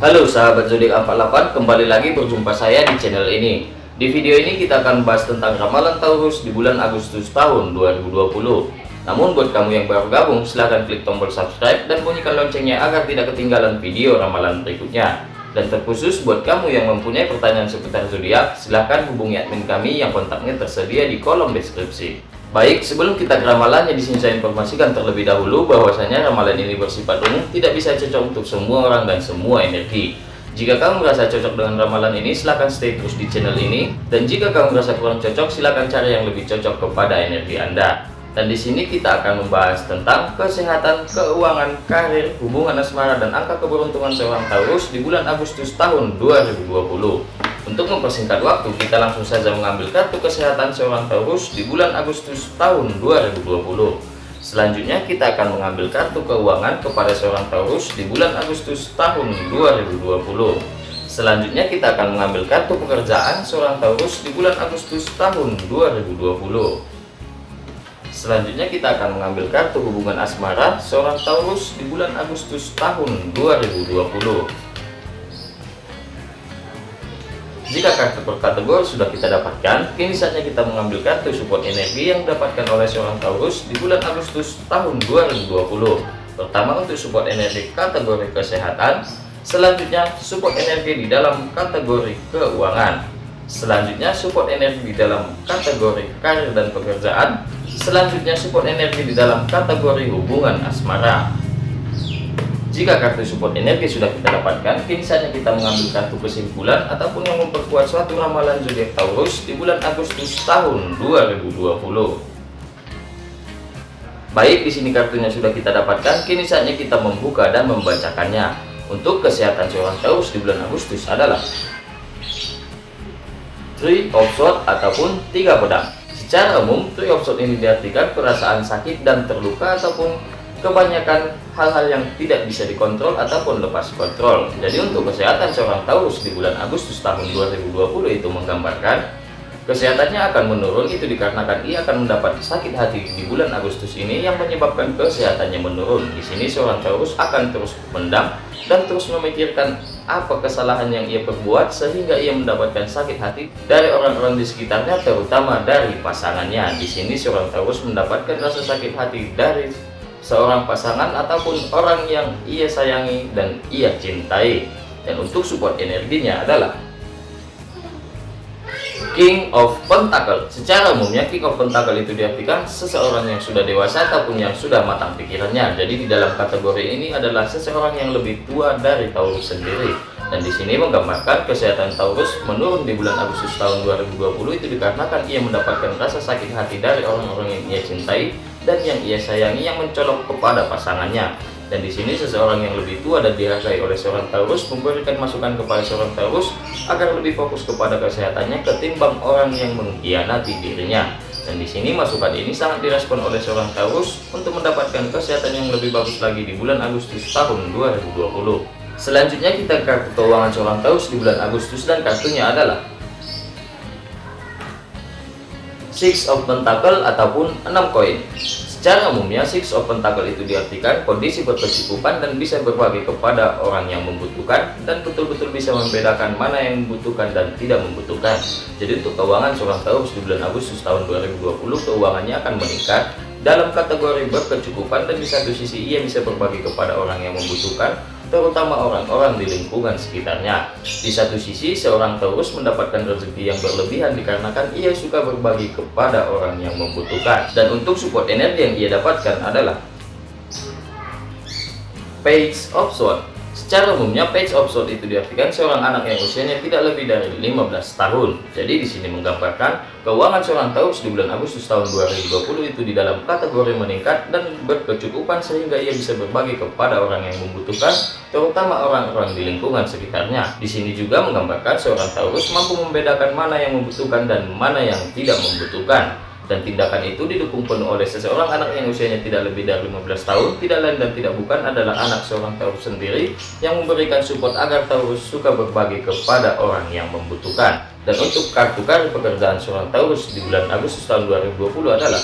Halo sahabat zodiak 48, kembali lagi berjumpa saya di channel ini. Di video ini kita akan bahas tentang ramalan Taurus di bulan Agustus tahun 2020. Namun buat kamu yang baru gabung, silahkan klik tombol subscribe dan bunyikan loncengnya agar tidak ketinggalan video ramalan berikutnya. Dan terkhusus buat kamu yang mempunyai pertanyaan seputar zodiak, silahkan hubungi admin kami yang kontaknya tersedia di kolom deskripsi. Baik, sebelum kita ke ramalannya di sini saya informasikan terlebih dahulu bahwasanya ramalan ini bersifat umum, tidak bisa cocok untuk semua orang dan semua energi. Jika kamu merasa cocok dengan ramalan ini, silahkan stay terus di channel ini. Dan jika kamu merasa kurang cocok, silahkan cari yang lebih cocok kepada energi Anda. Dan di sini kita akan membahas tentang kesehatan, keuangan, karir, hubungan asmara, dan angka keberuntungan seorang Taurus di bulan Agustus tahun 2020. Untuk mempersingkat waktu, kita langsung saja mengambil kartu kesehatan seorang Taurus di bulan Agustus tahun 2020. Selanjutnya kita akan mengambil kartu keuangan kepada seorang Taurus di bulan Agustus tahun 2020. Selanjutnya kita akan mengambil kartu pekerjaan seorang Taurus di bulan Agustus tahun 2020. Selanjutnya kita akan mengambil kartu hubungan asmara seorang Taurus di bulan Agustus tahun 2020. Jika kartu per kategori sudah kita dapatkan, kini saatnya kita mengambil kartu support energi yang didapatkan oleh seorang Taurus di bulan Agustus tahun 2020. Pertama untuk support energi kategori kesehatan, selanjutnya support energi di dalam kategori keuangan, selanjutnya support energi di dalam kategori karir dan pekerjaan, selanjutnya support energi di dalam kategori hubungan asmara. Jika kartu support energi sudah kita dapatkan, kini saatnya kita mengambil kartu kesimpulan ataupun yang memperkuat suatu ramalan zodiak Taurus di bulan Agustus tahun 2020. Baik, di sini kartunya sudah kita dapatkan, kini saatnya kita membuka dan membacakannya. Untuk kesehatan seorang Taurus di bulan Agustus adalah Three of Swords ataupun tiga pedang. Secara umum, Three of Swords ini diartikan perasaan sakit dan terluka ataupun kebanyakan hal-hal yang tidak bisa dikontrol ataupun lepas kontrol. Jadi untuk kesehatan seorang Taurus di bulan Agustus tahun 2020 itu menggambarkan kesehatannya akan menurun itu dikarenakan ia akan mendapat sakit hati di bulan Agustus ini yang menyebabkan kesehatannya menurun. Di sini seorang Taurus akan terus mendam dan terus memikirkan apa kesalahan yang ia perbuat sehingga ia mendapatkan sakit hati dari orang-orang di sekitarnya terutama dari pasangannya. Di sini seorang Taurus mendapatkan rasa sakit hati dari seorang pasangan ataupun orang yang ia sayangi dan ia cintai. Dan untuk support energinya adalah King of Pentacle. Secara umumnya King of Pentacle itu diartikan seseorang yang sudah dewasa ataupun yang sudah matang pikirannya. Jadi di dalam kategori ini adalah seseorang yang lebih tua dari Taurus sendiri. Dan di sini menggambarkan kesehatan Taurus menurun di bulan Agustus tahun 2020 itu dikarenakan ia mendapatkan rasa sakit hati dari orang-orang yang ia cintai dan yang ia sayangi yang mencolok kepada pasangannya. Dan di sini seseorang yang lebih tua dan dihargai oleh seorang Taurus memberikan masukan kepada seorang Taurus agar lebih fokus kepada kesehatannya ketimbang orang yang mengkhianati dirinya. Dan di sini masukan ini sangat direspon oleh seorang Taurus untuk mendapatkan kesehatan yang lebih bagus lagi di bulan Agustus tahun 2020. Selanjutnya kita kartu keuangan seorang Taurus di bulan Agustus dan kartunya adalah Six of Pentacle ataupun 6 koin. Secara umumnya Six of Pentacle itu diartikan kondisi berkecukupan dan bisa berbagi kepada orang yang membutuhkan dan betul-betul bisa membedakan mana yang membutuhkan dan tidak membutuhkan. Jadi untuk keuangan seorang Taurus di bulan Agustus tahun 2020 keuangannya akan meningkat dalam kategori berkecukupan dan di satu sisi ia bisa berbagi kepada orang yang membutuhkan terutama orang-orang di lingkungan sekitarnya. Di satu sisi, seorang Taurus mendapatkan rezeki yang berlebihan dikarenakan ia suka berbagi kepada orang yang membutuhkan. Dan untuk support energi yang ia dapatkan adalah Page of Swords Secara umumnya page of sword itu diartikan seorang anak yang usianya tidak lebih dari 15 tahun. Jadi di sini menggambarkan keuangan seorang Taurus di bulan Agustus tahun 2020 itu di dalam kategori meningkat dan berkecukupan sehingga ia bisa berbagi kepada orang yang membutuhkan, terutama orang-orang di lingkungan sekitarnya. Di sini juga menggambarkan seorang Taurus mampu membedakan mana yang membutuhkan dan mana yang tidak membutuhkan dan tindakan itu didukung penuh oleh seseorang anak yang usianya tidak lebih dari 15 tahun tidak lain dan tidak bukan adalah anak seorang Taurus sendiri yang memberikan support agar Taurus suka berbagi kepada orang yang membutuhkan dan untuk kartu kartu pekerjaan seorang Taurus di bulan Agustus tahun 2020 adalah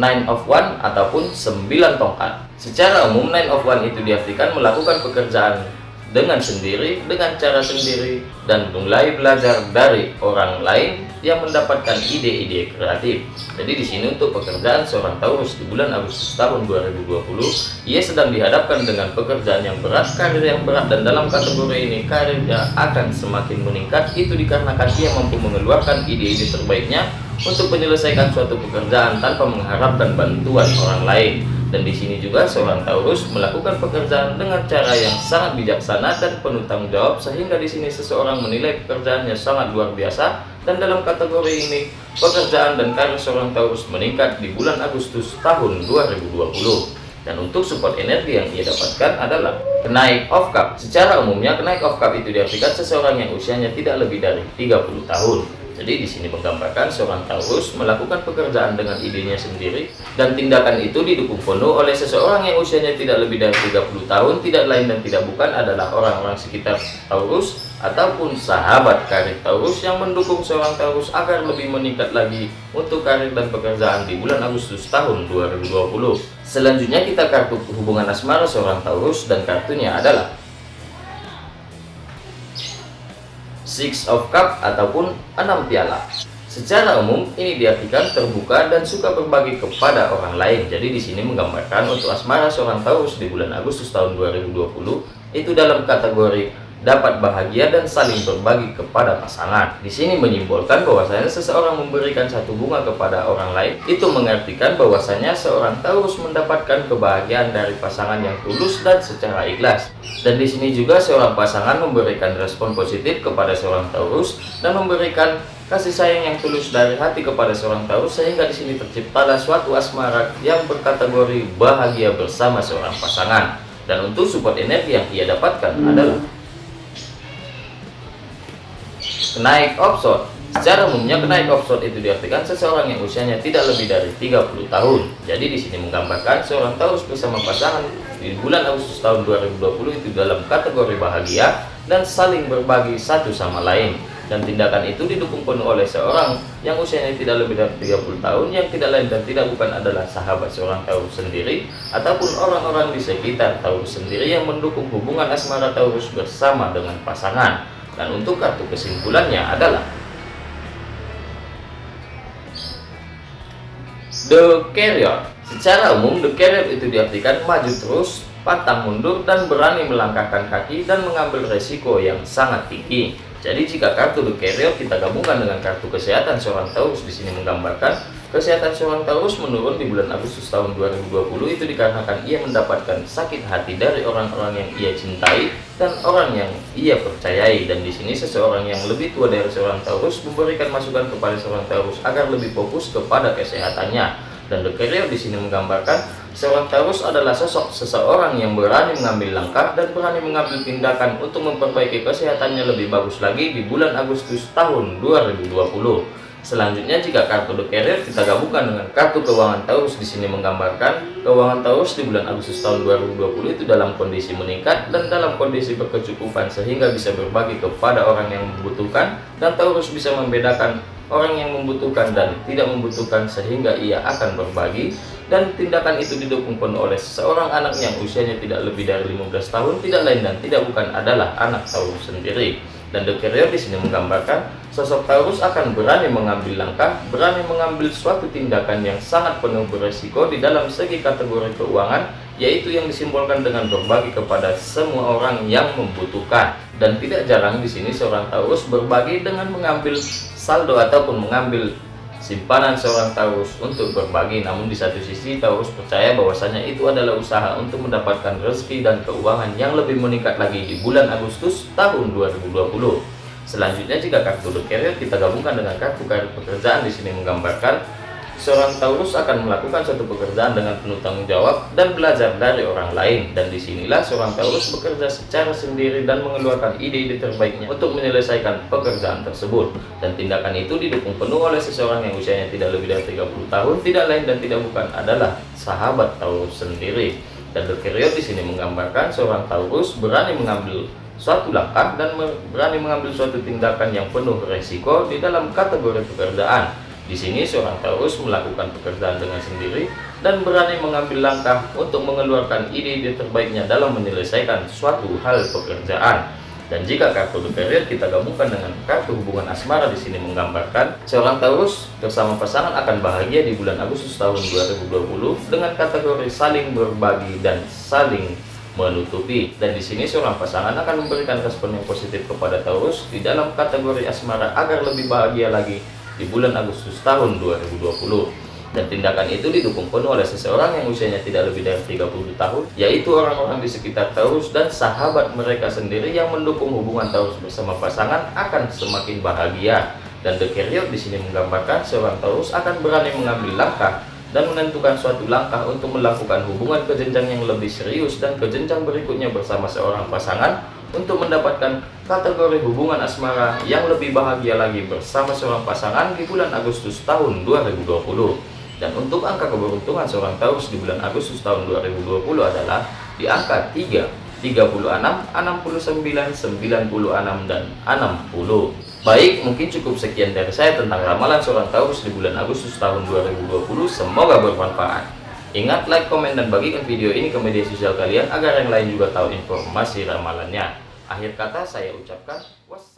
Nine of One ataupun sembilan tongkat. Secara umum Nine of One itu diartikan melakukan pekerjaan dengan sendiri, dengan cara sendiri, dan mulai belajar dari orang lain yang mendapatkan ide-ide kreatif. Jadi di sini untuk pekerjaan seorang Taurus di bulan Agustus tahun 2020, ia sedang dihadapkan dengan pekerjaan yang berat, karir yang berat, dan dalam kategori ini karirnya akan semakin meningkat. Itu dikarenakan ia mampu mengeluarkan ide-ide terbaiknya untuk menyelesaikan suatu pekerjaan tanpa mengharapkan bantuan orang lain. Dan di sini juga seorang Taurus melakukan pekerjaan dengan cara yang sangat bijaksana dan penuh tanggung jawab sehingga di sini seseorang menilai pekerjaannya sangat luar biasa. Dan dalam kategori ini pekerjaan dan karir seorang Taurus meningkat di bulan Agustus tahun 2020 dan untuk support energi yang ia dapatkan adalah kenaik of cup. Secara umumnya kenaik of cup itu diartikan seseorang yang usianya tidak lebih dari 30 tahun jadi di sini menggambarkan seorang Taurus melakukan pekerjaan dengan idenya sendiri dan tindakan itu didukung penuh oleh seseorang yang usianya tidak lebih dari 30 tahun, tidak lain dan tidak bukan adalah orang-orang sekitar Taurus ataupun sahabat karir Taurus yang mendukung seorang Taurus agar lebih meningkat lagi untuk karir dan pekerjaan di bulan Agustus tahun 2020. Selanjutnya kita kartu hubungan asmara seorang Taurus dan kartunya adalah Six of Cup ataupun enam piala. Secara umum ini diartikan terbuka dan suka berbagi kepada orang lain. Jadi di sini menggambarkan untuk asmara seorang Taurus di bulan Agustus tahun 2020 itu dalam kategori dapat bahagia dan saling berbagi kepada pasangan. Di sini menyimbolkan bahwasanya seseorang memberikan satu bunga kepada orang lain, itu mengartikan bahwasanya seorang Taurus mendapatkan kebahagiaan dari pasangan yang tulus dan secara ikhlas. Dan di sini juga seorang pasangan memberikan respon positif kepada seorang Taurus dan memberikan kasih sayang yang tulus dari hati kepada seorang Taurus sehingga di sini terciptalah suatu asmara yang berkategori bahagia bersama seorang pasangan. Dan untuk support energi yang ia dapatkan adalah Kenaik offshore Secara umumnya kenaik offshore itu diartikan seseorang yang usianya tidak lebih dari 30 tahun. Jadi di sini menggambarkan seorang Taurus bersama pasangan di bulan Agustus tahun 2020 itu dalam kategori bahagia dan saling berbagi satu sama lain. Dan tindakan itu didukung penuh oleh seorang yang usianya tidak lebih dari 30 tahun yang tidak lain dan tidak bukan adalah sahabat seorang Taurus sendiri ataupun orang-orang di sekitar Taurus sendiri yang mendukung hubungan asmara Taurus bersama dengan pasangan. Dan untuk kartu kesimpulannya adalah The Carrier. Secara umum, The Carrier itu diartikan maju terus, pantang mundur, dan berani melangkahkan kaki dan mengambil resiko yang sangat tinggi. Jadi jika kartu The Carrier kita gabungkan dengan kartu kesehatan seorang Taurus di sini menggambarkan Kesehatan seorang Taurus menurun di bulan Agustus tahun 2020 itu dikarenakan ia mendapatkan sakit hati dari orang-orang yang ia cintai dan orang yang ia percayai. Dan di sini seseorang yang lebih tua dari seorang Taurus memberikan masukan kepada seorang Taurus agar lebih fokus kepada kesehatannya. Dan The Carrier di sini menggambarkan seorang Taurus adalah sosok seseorang yang berani mengambil langkah dan berani mengambil tindakan untuk memperbaiki kesehatannya lebih bagus lagi di bulan Agustus tahun 2020 Selanjutnya jika kartu The Carrier kita gabungkan dengan kartu keuangan Taurus di sini menggambarkan keuangan Taurus di bulan Agustus tahun 2020 itu dalam kondisi meningkat dan dalam kondisi berkecukupan sehingga bisa berbagi kepada orang yang membutuhkan dan Taurus bisa membedakan orang yang membutuhkan dan tidak membutuhkan sehingga ia akan berbagi dan tindakan itu didukung penuh oleh seorang anak yang usianya tidak lebih dari 15 tahun tidak lain dan tidak bukan adalah anak Taurus sendiri dan Carrier di sini menggambarkan sosok Taurus akan berani mengambil langkah, berani mengambil suatu tindakan yang sangat penuh beresiko di dalam segi kategori keuangan, yaitu yang disimbolkan dengan berbagi kepada semua orang yang membutuhkan. Dan tidak jarang di sini seorang Taurus berbagi dengan mengambil saldo ataupun mengambil simpanan seorang Taurus untuk berbagi namun di satu sisi Taurus percaya bahwasanya itu adalah usaha untuk mendapatkan rezeki dan keuangan yang lebih meningkat lagi di bulan Agustus tahun 2020 selanjutnya jika kartu The kita gabungkan dengan kartu karir pekerjaan di sini menggambarkan Seorang Taurus akan melakukan suatu pekerjaan dengan penuh tanggung jawab dan belajar dari orang lain. Dan di sinilah seorang Taurus bekerja secara sendiri dan mengeluarkan ide-ide terbaiknya untuk menyelesaikan pekerjaan tersebut. Dan tindakan itu didukung penuh oleh seseorang yang usianya tidak lebih dari 30 tahun, tidak lain dan tidak bukan adalah sahabat Taurus sendiri. Dan The di menggambarkan seorang Taurus berani mengambil suatu langkah dan berani mengambil suatu tindakan yang penuh resiko di dalam kategori pekerjaan Di sini seorang Taurus melakukan pekerjaan dengan sendiri dan berani mengambil langkah untuk mengeluarkan ide-ide terbaiknya dalam menyelesaikan suatu hal pekerjaan. Dan jika kartu The kita gabungkan dengan kartu hubungan asmara di sini menggambarkan seorang Taurus bersama pasangan akan bahagia di bulan Agustus tahun 2020 dengan kategori saling berbagi dan saling menutupi. Dan di sini seorang pasangan akan memberikan respon yang positif kepada Taurus di dalam kategori asmara agar lebih bahagia lagi di bulan Agustus tahun 2020 dan tindakan itu didukung penuh oleh seseorang yang usianya tidak lebih dari 30 tahun yaitu orang-orang di sekitar Taurus dan sahabat mereka sendiri yang mendukung hubungan Taurus bersama pasangan akan semakin bahagia. Dan The Carrier di sini menggambarkan seorang Taurus akan berani mengambil langkah dan menentukan suatu langkah untuk melakukan hubungan ke jenjang yang lebih serius dan ke jenjang berikutnya bersama seorang pasangan untuk mendapatkan kategori hubungan asmara yang lebih bahagia lagi bersama seorang pasangan di bulan Agustus tahun 2020 dan untuk angka keberuntungan seorang Taurus di bulan Agustus tahun 2020 adalah di angka 3, 36, 69, 96, dan 60. Baik, mungkin cukup sekian dari saya tentang ramalan seorang Taurus di bulan Agustus tahun 2020. Semoga bermanfaat. Ingat, like, komen, dan bagikan video ini ke media sosial kalian agar yang lain juga tahu informasi ramalannya. Akhir kata saya ucapkan, wassalam.